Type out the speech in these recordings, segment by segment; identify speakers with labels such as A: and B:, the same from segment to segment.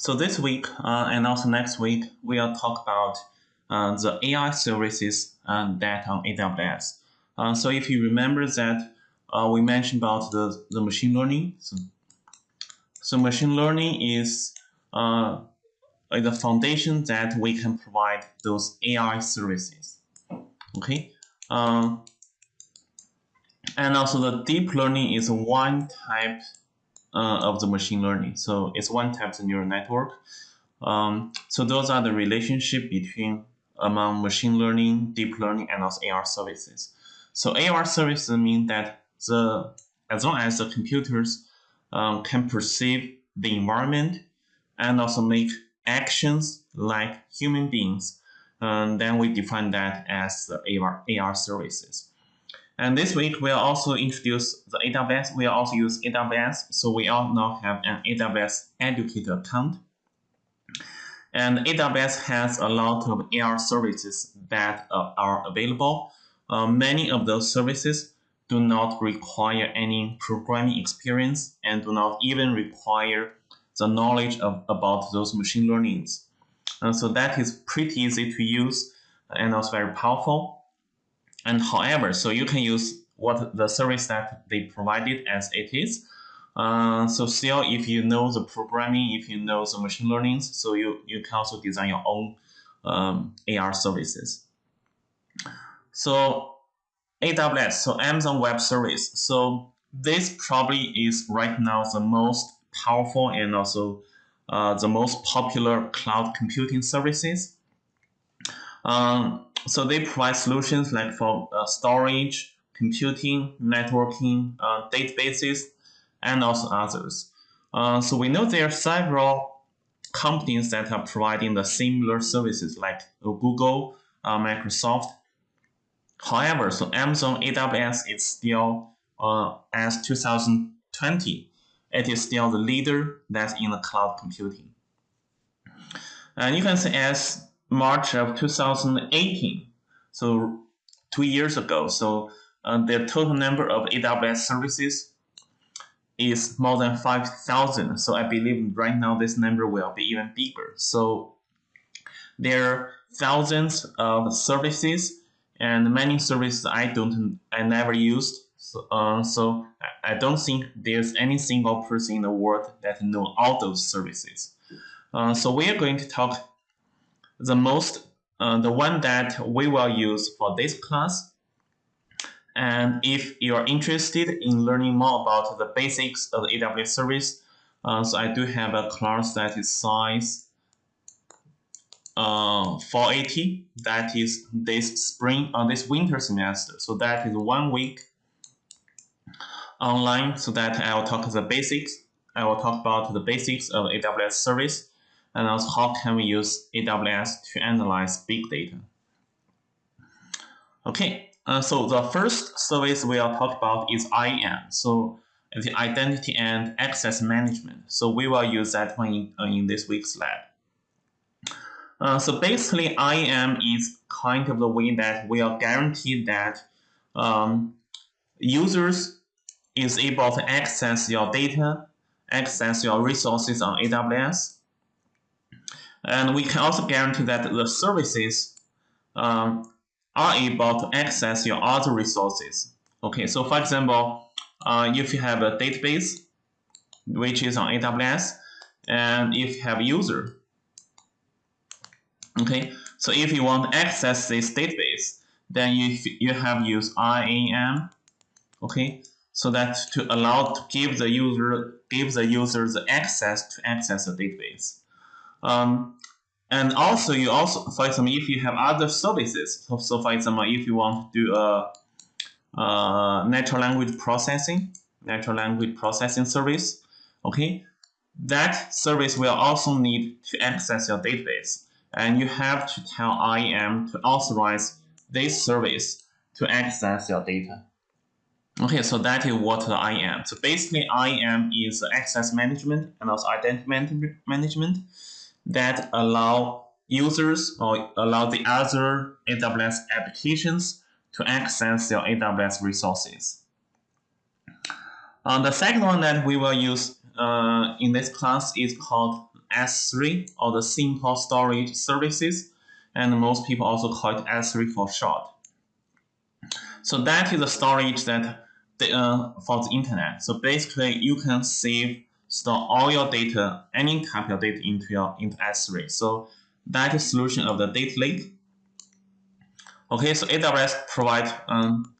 A: So this week uh, and also next week, we'll talk about uh, the AI services uh, that on AWS. Uh, so if you remember that uh, we mentioned about the, the machine learning. So, so machine learning is uh, the foundation that we can provide those AI services. Okay. Um, and also the deep learning is one type uh, of the machine learning. So it's one type of neural network. Um, so those are the relationship between among machine learning, deep learning, and also AR services. So AR services mean that the as long as the computers um, can perceive the environment and also make actions like human beings, um, then we define that as the AR, AR services. And this week we'll also introduce the AWS. We'll also use AWS. So we all now have an AWS Educator account. And AWS has a lot of AR services that uh, are available. Uh, many of those services do not require any programming experience and do not even require the knowledge of, about those machine learnings. So that is pretty easy to use and also very powerful. And however, so you can use what the service that they provided as it is. Uh, so still, if you know the programming, if you know the machine learning, so you, you can also design your own um, AR services. So AWS, so Amazon Web Service. So this probably is right now the most powerful and also uh, the most popular cloud computing services. Um, so they provide solutions like for uh, storage, computing, networking, uh, databases, and also others. Uh, so we know there are several companies that are providing the similar services like Google, uh, Microsoft. However, so Amazon AWS is still, uh, as 2020, it is still the leader that's in the cloud computing. And you can see as March of 2018, so two years ago, so uh, the total number of AWS services is more than 5,000. So I believe right now this number will be even bigger. So there are thousands of services and many services I don't, I never used. So, uh, so I don't think there's any single person in the world that know all those services. Uh, so we are going to talk the most, uh, the one that we will use for this class. And if you are interested in learning more about the basics of the AWS service, uh, so I do have a class that is size uh, 480. That is this spring, uh, this winter semester. So that is one week online so that I will talk the basics. I will talk about the basics of AWS service and also how can we use AWS to analyze big data. Okay, uh, so the first service we'll talk about is IAM. So the identity and access management. So we will use that one in, uh, in this week's lab. Uh, so basically, IAM is kind of the way that we are guaranteed that um, users is able to access your data, access your resources on AWS, and we can also guarantee that the services um, are able to access your other resources. Okay, so for example, uh, if you have a database, which is on AWS, and if you have user, okay, so if you want to access this database, then you, you have use IAM, okay, so that to allow to give the user give the user the access to access the database. Um, and also, you also, for example, if you have other services, so, so for example, uh, if you want to do a, a natural language processing, natural language processing service, okay, that service will also need to access your database. And you have to tell IAM to authorize this service to access your data. Okay, so that is what the IAM. So basically, IAM is access management and also identity management that allow users or allow the other AWS applications to access your AWS resources. Uh, the second one that we will use uh, in this class is called S3 or the simple storage services, and most people also call it S3 for short. So that is the storage that the, uh, for the internet. So basically, you can save, store all your data, any type of data into your into S3. So that is solution of the data lake. Okay, so AWS provide um,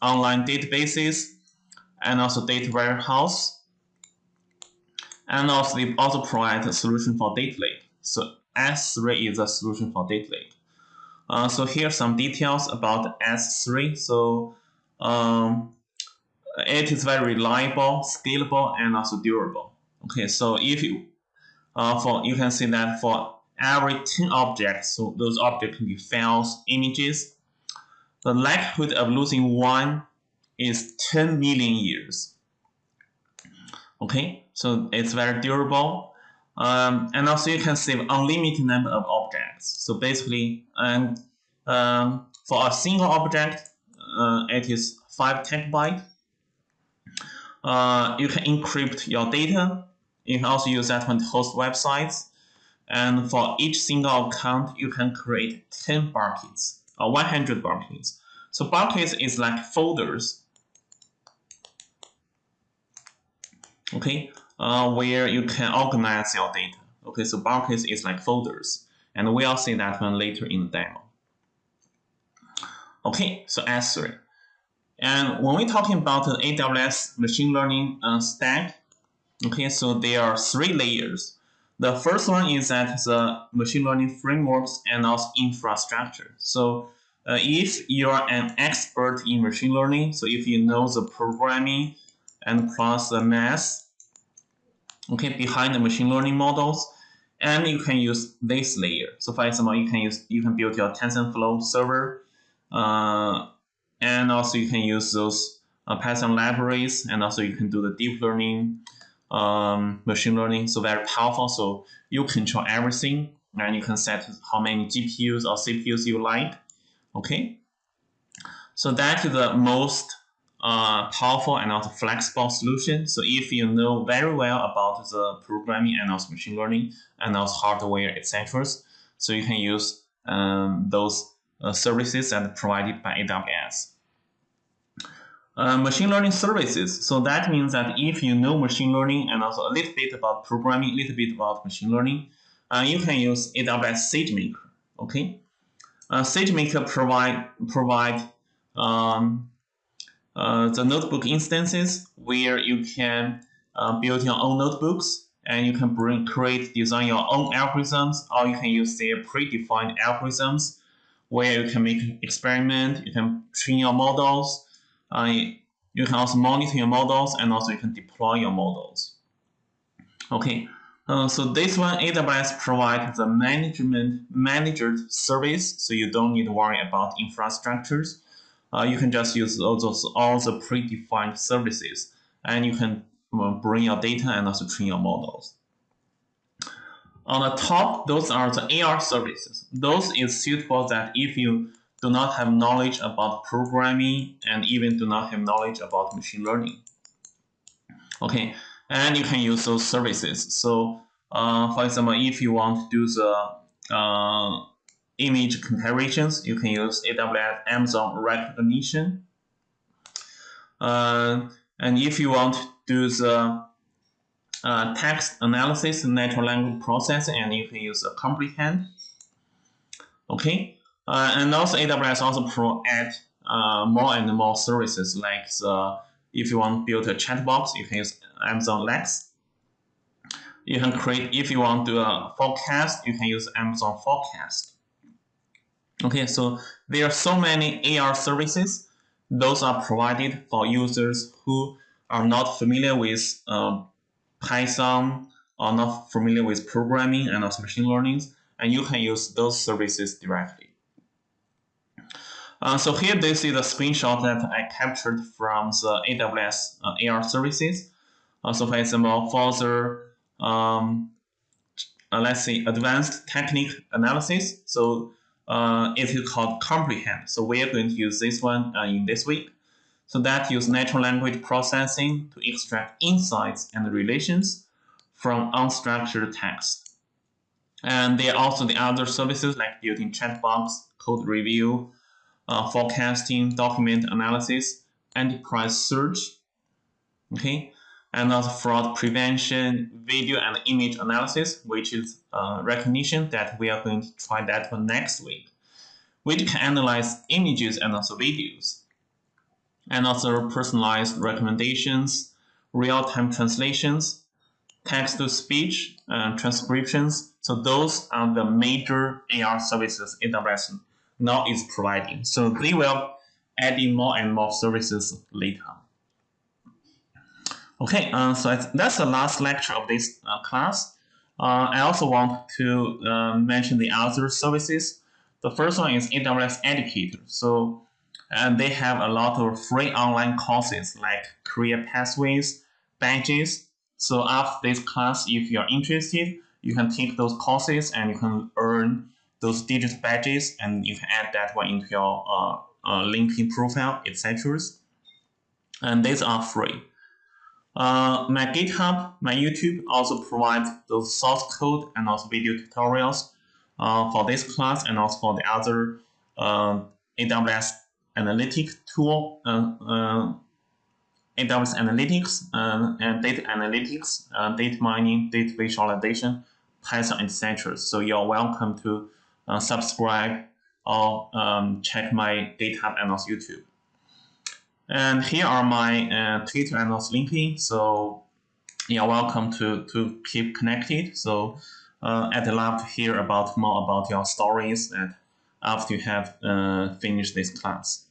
A: online databases and also data warehouse. And also they also provide a solution for data lake. So S3 is a solution for data lake. Uh, so here are some details about S3. So um, it is very reliable, scalable, and also durable. Okay, so if you uh, for you can see that for every 10 objects, so those objects can be files, images, the likelihood of losing one is 10 million years. Okay, so it's very durable. Um, and also you can save unlimited number of objects. So basically, and um, for a single object, uh, it is 5 terabyte. Uh, you can encrypt your data. You can also use that one to host websites. And for each single account, you can create 10 buckets or 100 buckets. So buckets is like folders. Okay, uh, where you can organize your data. Okay, so buckets is like folders. And we'll see that one later in the demo. Okay, so S3. And when we're talking about the AWS machine learning uh, stack, okay, so there are three layers. The first one is that the machine learning frameworks and also infrastructure. So uh, if you're an expert in machine learning, so if you know the programming and plus the math, okay, behind the machine learning models, and you can use this layer. So for example, you can use you can build your TensorFlow server uh, and also you can use those uh, Python libraries, and also you can do the deep learning, um, machine learning. So very powerful. So you control everything, and you can set how many GPUs or CPUs you like. Okay. So that is the most uh, powerful and also flexible solution. So if you know very well about the programming and also machine learning and also hardware, etc., so you can use um, those uh, services that provided by AWS. Uh, machine learning services. So that means that if you know machine learning and also a little bit about programming, a little bit about machine learning, uh, you can use AWS SageMaker. Okay, uh, SageMaker provide provide um, uh, the notebook instances where you can uh, build your own notebooks and you can bring create design your own algorithms or you can use their predefined algorithms where you can make experiment, you can train your models, uh, you can also monitor your models, and also you can deploy your models. Okay, uh, so this one AWS provides the management managed service, so you don't need to worry about infrastructures. Uh, you can just use all those all the predefined services, and you can uh, bring your data and also train your models. On the top, those are the AR services. Those is suitable that if you do not have knowledge about programming and even do not have knowledge about machine learning. Okay, and you can use those services. So, uh, for example, if you want to do the uh, image comparisons, you can use AWS Amazon Rekognition. Uh, and if you want to do the uh, text analysis, natural language processing, and you can use a comprehend. Okay, uh, and also AWS also provide uh, more and more services like the, if you want to build a chat box, you can use Amazon Lex. You can create, if you want to do a forecast, you can use Amazon Forecast. Okay, so there are so many AR services. Those are provided for users who are not familiar with uh, Python or not familiar with programming and also machine learning, and you can use those services directly. Uh, so here this is a screenshot that I captured from the AWS uh, AR services. Uh, so for example, for the um, uh, let's say advanced technique analysis, so it is called comprehend. So we are going to use this one uh, in this week. So that use natural language processing to extract insights and relations from unstructured text. And there are also the other services like built-in chatbox, code review, uh, forecasting, document analysis, enterprise search, okay, and also fraud prevention, video and image analysis, which is uh, Rekognition that we are going to try that for next week, which can analyze images and also videos, and also personalized recommendations, real-time translations, text-to-speech uh, transcriptions. So those are the major AR services AWS now is providing. So they will add in more and more services later. Okay, uh, so that's the last lecture of this uh, class. Uh, I also want to uh, mention the other services. The first one is AWS Educator. So and they have a lot of free online courses like career pathways, badges, so after this class, if you're interested, you can take those courses and you can earn those digital badges and you can add that one into your uh, uh, LinkedIn profile, etc. And these are free. Uh, my GitHub, my YouTube also provide those source code and also video tutorials uh, for this class and also for the other uh, AWS analytic tool uh, uh, AWS Analytics uh, and data analytics, data mining, data visualization, Python, etc. So you're welcome to uh, subscribe or um, check my GitHub and also YouTube. And here are my uh, Twitter and also LinkedIn. So you're welcome to, to keep connected. So uh, I'd love to hear about more about your stories and after you have uh, finished this class.